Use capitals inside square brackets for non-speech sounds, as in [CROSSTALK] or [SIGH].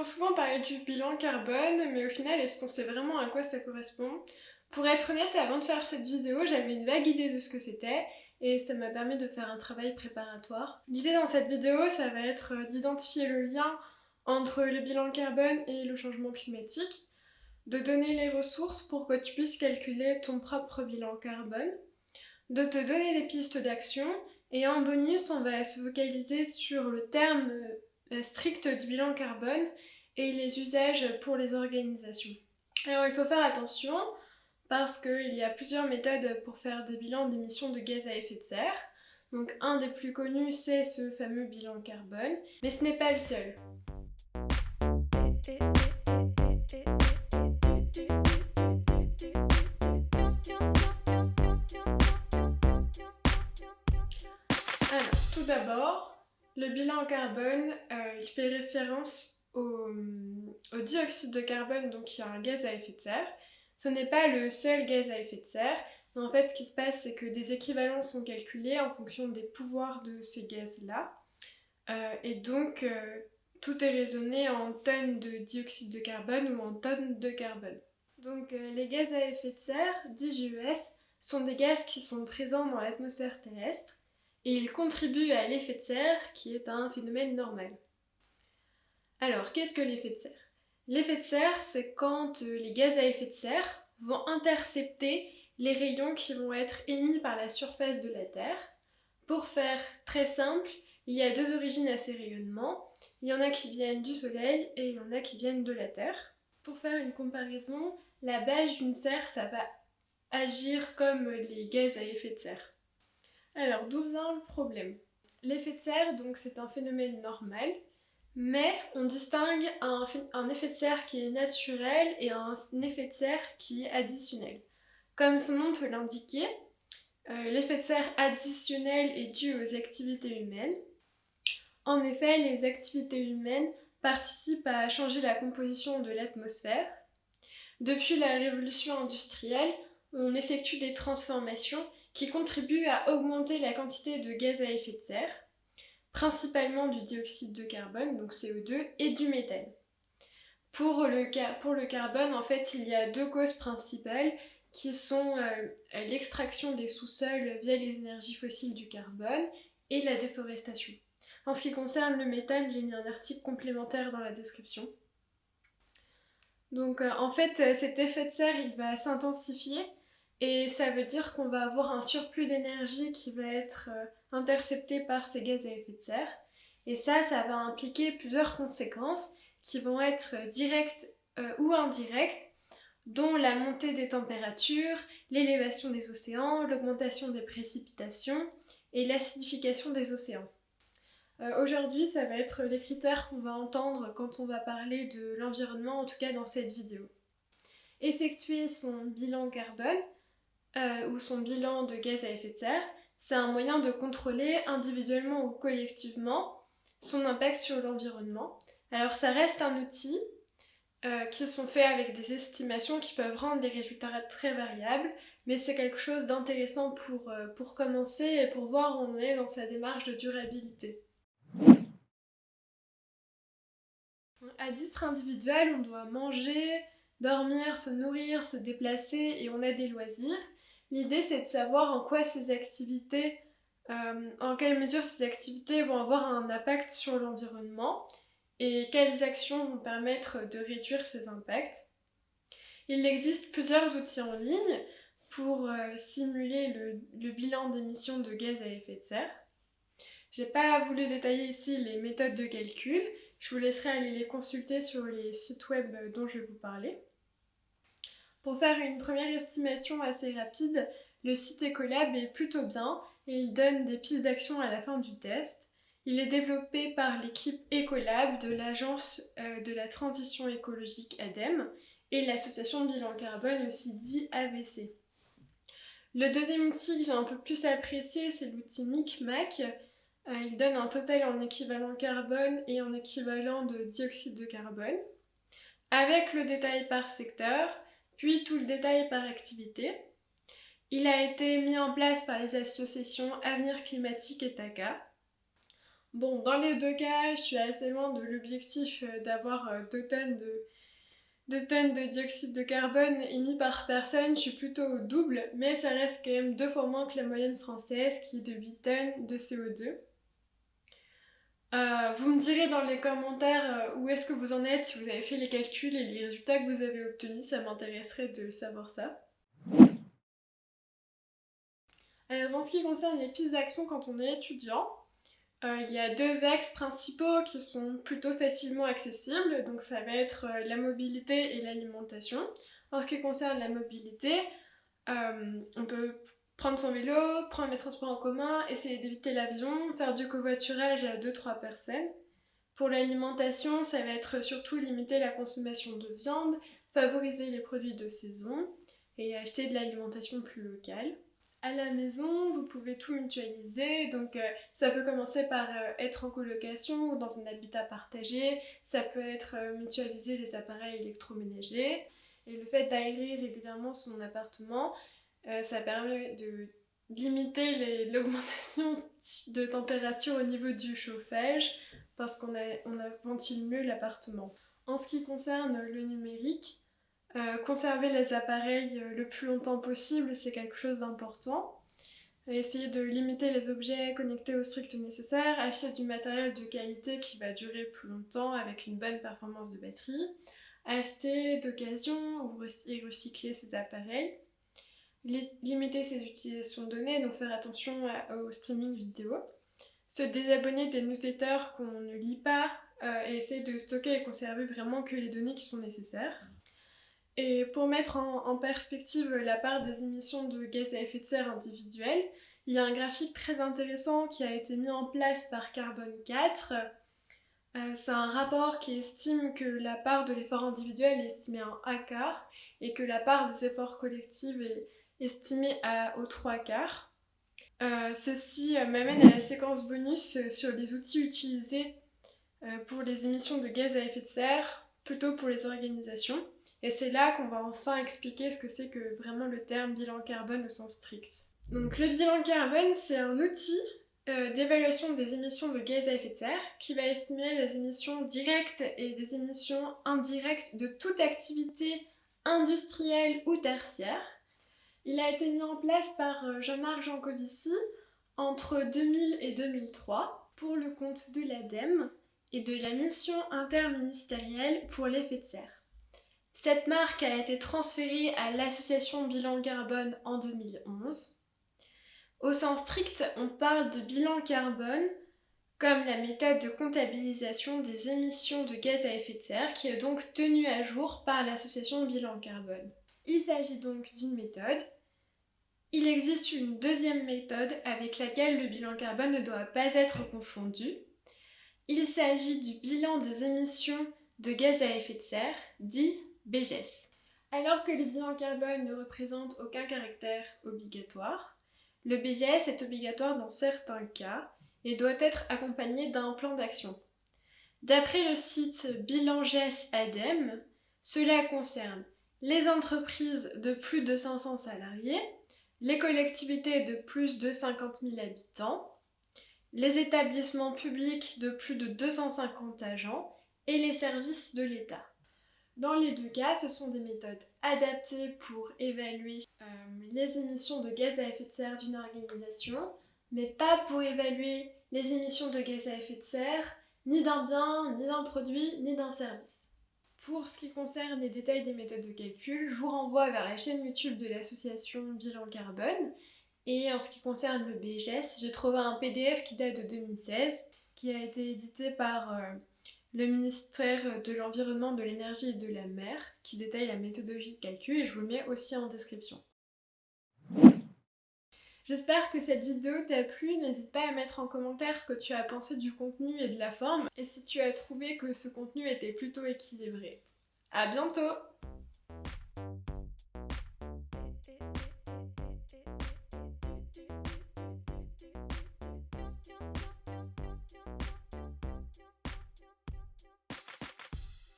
entend souvent parler du bilan carbone, mais au final, est-ce qu'on sait vraiment à quoi ça correspond? Pour être honnête, avant de faire cette vidéo, j'avais une vague idée de ce que c'était, et ça m'a permis de faire un travail préparatoire. L'idée dans cette vidéo, ça va être d'identifier le lien entre le bilan carbone et le changement climatique, de donner les ressources pour que tu puisses calculer ton propre bilan carbone, de te donner des pistes d'action, et en bonus, on va se focaliser sur le terme euh, strict du bilan carbone et les usages pour les organisations. Alors il faut faire attention parce qu'il y a plusieurs méthodes pour faire des bilans d'émissions de gaz à effet de serre. Donc un des plus connus c'est ce fameux bilan carbone, mais ce n'est pas le seul. Alors, tout d'abord, le bilan carbone, euh, il fait référence au, dioxyde de carbone, donc qui est un gaz à effet de serre. Ce n'est pas le seul gaz à effet de serre, mais en fait ce qui se passe c'est que des équivalents sont calculés en fonction des pouvoirs de ces gaz-là. Euh, et donc euh, tout est raisonné en tonnes de dioxyde de carbone ou en tonnes de carbone. Donc les gaz à effet de serre, dits GES, sont des gaz qui sont présents dans l'atmosphère terrestre et il contribue à l'effet de serre qui est un phénomène normal. Alors, qu'est-ce que l'effet de serre? L'effet de serre, c'est quand euh, les gaz à effet de serre vont intercepter les rayons qui vont être émis par la surface de la Terre. Pour faire très simple, il y a deux origines à ces rayonnements. Il y en a qui viennent du Soleil et il y en a qui viennent de la Terre. Pour faire une comparaison, la base d'une serre, ça va agir comme les gaz à effet de serre. Alors, d'où vient le problème? L'effet de serre, donc, c'est un phénomène normal, mais on distingue un, effet de serre qui est naturel et un effet de serre qui est additionnel. Comme son nom peut l'indiquer, euh, l'effet de serre additionnel est dû aux activités humaines. En effet, les activités humaines participent à changer la composition de l'atmosphère. Depuis la révolution industrielle, on effectue des transformations qui contribuent à augmenter la quantité de gaz à effet de serre, principalement du dioxyde de carbone, donc CO2, et du méthane. Pour le, carbone, en fait, il y a deux causes principales qui sont euh, l'extraction des sous-sols via les énergies fossiles du carbone et la déforestation. En ce qui concerne le méthane, j'ai mis un article complémentaire dans la description. Donc euh, en fait, cet effet de serre, il va s'intensifier et ça veut dire qu'on va avoir un surplus d'énergie qui va être euh, intercepté par ces gaz à effet de serre. Et ça, ça va impliquer plusieurs conséquences qui vont être directes euh, ou indirectes, dont la montée des températures, l'élévation des océans, l'augmentation des précipitations et l'acidification des océans. Euh, aujourd'hui, ça va être les critères qu'on va entendre quand on va parler de l'environnement, en tout cas dans cette vidéo. Effectuer son bilan carbone, euh, ou son bilan de gaz à effet de serre, c'est un moyen de contrôler individuellement ou collectivement son impact sur l'environnement. Alors ça reste un outil euh, qui sont faits avec des estimations qui peuvent rendre des résultats très variables, mais c'est quelque chose d'intéressant pour, euh, pour commencer et pour voir où on est dans sa démarche de durabilité. À titre individuel, on doit manger, dormir, se nourrir, se déplacer et on a des loisirs. L'idée, c'est de savoir en quoi ces activités, euh, en quelle mesure ces activités vont avoir un impact sur l'environnement et quelles actions vont permettre de réduire ces impacts. Il existe plusieurs outils en ligne pour euh, simuler le, bilan d'émissions de gaz à effet de serre. J'ai pas voulu détailler ici les méthodes de calcul, je vous laisserai aller les consulter sur les sites web dont je vais vous parler. Pour faire une première estimation assez rapide, le site Ecolab est plutôt bien et il donne des pistes d'action à la fin du test. Il est développé par l'équipe Ecolab de l'Agence euh, de la transition écologique ADEME et l'association Bilan Carbone aussi dit AVC. Le deuxième outil que j'ai un peu plus apprécié, c'est l'outil MicMac. Euh, il donne un total en équivalent carbone et en équivalent de dioxyde de carbone. Avec le détail par secteur, puis tout le détail par activité. Il a été mis en place par les associations Avenir Climatique et TACA. Bon, dans les deux cas, je suis assez loin de l'objectif euh, d'avoir 2 tonnes de, 2 tonnes de dioxyde de carbone émis par personne, je suis plutôt double, mais ça reste quand même deux fois moins que la moyenne française qui est de 8 tonnes de CO2. Euh, vous me direz dans les commentaires où est-ce que vous en êtes, si vous avez fait les calculs et les résultats que vous avez obtenus, ça m'intéresserait de savoir ça. Alors, en ce qui concerne les pistes d'action quand on est étudiant, euh, il y a deux axes principaux qui sont plutôt facilement accessibles, donc ça va être euh, la mobilité et l'alimentation. En ce qui concerne la mobilité, euh, on peut prendre son vélo, prendre les transports en commun, essayer d'éviter l'avion, faire du covoiturage à 2-3 personnes. Pour l'alimentation, ça va être surtout limiter la consommation de viande, favoriser les produits de saison et acheter de l'alimentation plus locale à la maison, vous pouvez tout mutualiser. Donc euh, ça peut commencer par euh, être en colocation ou dans un habitat partagé. Ça peut être euh, mutualiser les appareils électroménagers. Et le fait d'aérer régulièrement son appartement, ça permet de limiter [LAUGHS] l'augmentation de température au niveau du chauffage parce qu'on on ventile mieux l'appartement. En ce qui concerne le numérique, euh, conserver les appareils euh, le plus longtemps possible, c'est quelque chose d'important. Essayer de limiter les objets connectés au strict nécessaire, acheter du matériel de qualité qui va durer plus longtemps avec une bonne performance de batterie, acheter d'occasion et recycler ses appareils, limiter ses utilisations données, donc faire attention au streaming vidéo, se désabonner des newsletters qu'on ne lit pas euh, et essayer de stocker et conserver vraiment que les données qui sont nécessaires. Et pour mettre en, perspective la part des émissions de gaz à effet de serre individuelles, il y a un graphique très intéressant qui a été mis en place par Carbone 4. Euh, c'est un rapport qui estime que la part de l'effort individuel est estimée en A quart et que la part des efforts collectifs est estimée à, aux 3 quarts. Euh, ceci m'amène à la séquence bonus sur les outils utilisés euh, pour les émissions de gaz à effet de serre, plutôt pour les organisations. Et c'est là qu'on va enfin expliquer ce que c'est que vraiment le terme bilan carbone au sens strict. Donc le bilan carbone, c'est un outil euh, d'évaluation des émissions de gaz à effet de serre qui va estimer les émissions directes et des émissions indirectes de toute activité industrielle ou tertiaire. Il a été mis en place par euh, Jean-Marc Jancovici entre 2000 et 2003 pour le compte de l'ADEME et de la mission interministérielle pour l'effet de serre. Cette marque a été transférée à l'association Bilan Carbone en 2011. Au sens strict, on parle de bilan carbone comme la méthode de comptabilisation des émissions de gaz à effet de serre qui est donc tenue à jour par l'association Bilan Carbone. Il s'agit donc d'une méthode. Il existe une deuxième méthode avec laquelle le bilan carbone ne doit pas être confondu. Il s'agit du bilan des émissions de gaz à effet de serre, dit BGS. Alors que le bilan carbone ne représente aucun caractère obligatoire, le BGS est obligatoire dans certains cas et doit être accompagné d'un plan d'action. D'après le site BilanGES ADEME, cela concerne les entreprises de plus de 500 salariés, les collectivités de plus de 50 000 habitants, les établissements publics de plus de 250 agents et les services de l'État. Dans les deux cas, ce sont des méthodes adaptées pour évaluer euh, les émissions de gaz à effet de serre d'une organisation, mais pas pour évaluer les émissions de gaz à effet de serre ni d'un bien, ni d'un produit, ni d'un service. Pour ce qui concerne les détails des méthodes de calcul, je vous renvoie vers la chaîne YouTube de l'association Bilan Carbone. Et en ce qui concerne le BGS, j'ai trouvé un PDF qui date de 2016, qui a été édité par euh, le ministère de l'Environnement, de l'Énergie et de la Mer, qui détaille la méthodologie de calcul et je vous le mets aussi en description. J'espère que cette vidéo t'a plu, n'hésite pas à mettre en commentaire ce que tu as pensé du contenu et de la forme, et si tu as trouvé que ce contenu était plutôt équilibré. À bientôt!